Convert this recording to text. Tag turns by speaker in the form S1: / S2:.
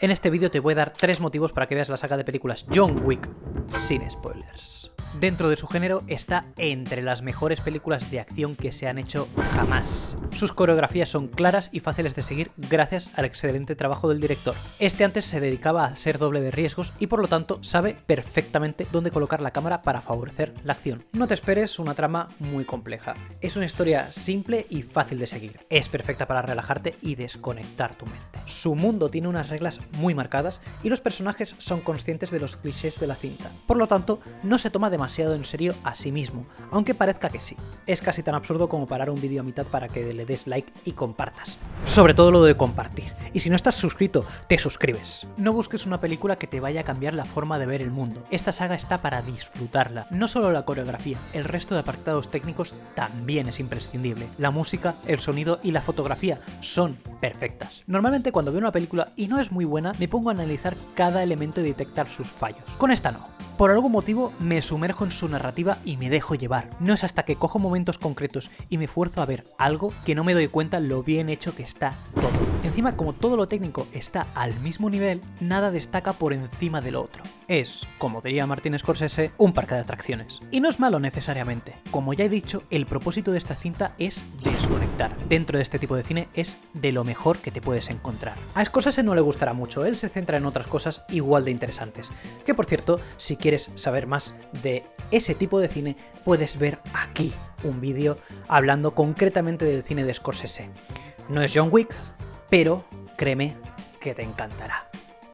S1: En este vídeo te voy a dar tres motivos para que veas la saga de películas John Wick sin spoilers dentro de su género está entre las mejores películas de acción que se han hecho jamás. Sus coreografías son claras y fáciles de seguir gracias al excelente trabajo del director. Este antes se dedicaba a ser doble de riesgos y por lo tanto sabe perfectamente dónde colocar la cámara para favorecer la acción. No te esperes una trama muy compleja. Es una historia simple y fácil de seguir. Es perfecta para relajarte y desconectar tu mente. Su mundo tiene unas reglas muy marcadas y los personajes son conscientes de los clichés de la cinta. Por lo tanto, no se toma demasiado en serio a sí mismo, aunque parezca que sí. Es casi tan absurdo como parar un vídeo a mitad para que le des like y compartas. Sobre todo lo de compartir. Y si no estás suscrito, te suscribes. No busques una película que te vaya a cambiar la forma de ver el mundo. Esta saga está para disfrutarla. No solo la coreografía, el resto de apartados técnicos también es imprescindible. La música, el sonido y la fotografía son perfectas. Normalmente cuando veo una película y no es muy buena, me pongo a analizar cada elemento y detectar sus fallos. Con esta no. Por algún motivo me sumerjo en su narrativa y me dejo llevar. No es hasta que cojo momentos concretos y me esfuerzo a ver algo que no me doy cuenta lo bien hecho que está todo. Encima, como todo lo técnico está al mismo nivel, nada destaca por encima del otro. Es, como diría Martin Scorsese, un parque de atracciones. Y no es malo necesariamente. Como ya he dicho, el propósito de esta cinta es desconectar. Dentro de este tipo de cine es de lo mejor que te puedes encontrar. A Scorsese no le gustará mucho, él se centra en otras cosas igual de interesantes. Que por cierto, si quieres saber más de ese tipo de cine, puedes ver aquí un vídeo hablando concretamente del cine de Scorsese. No es John Wick, pero créeme que te encantará.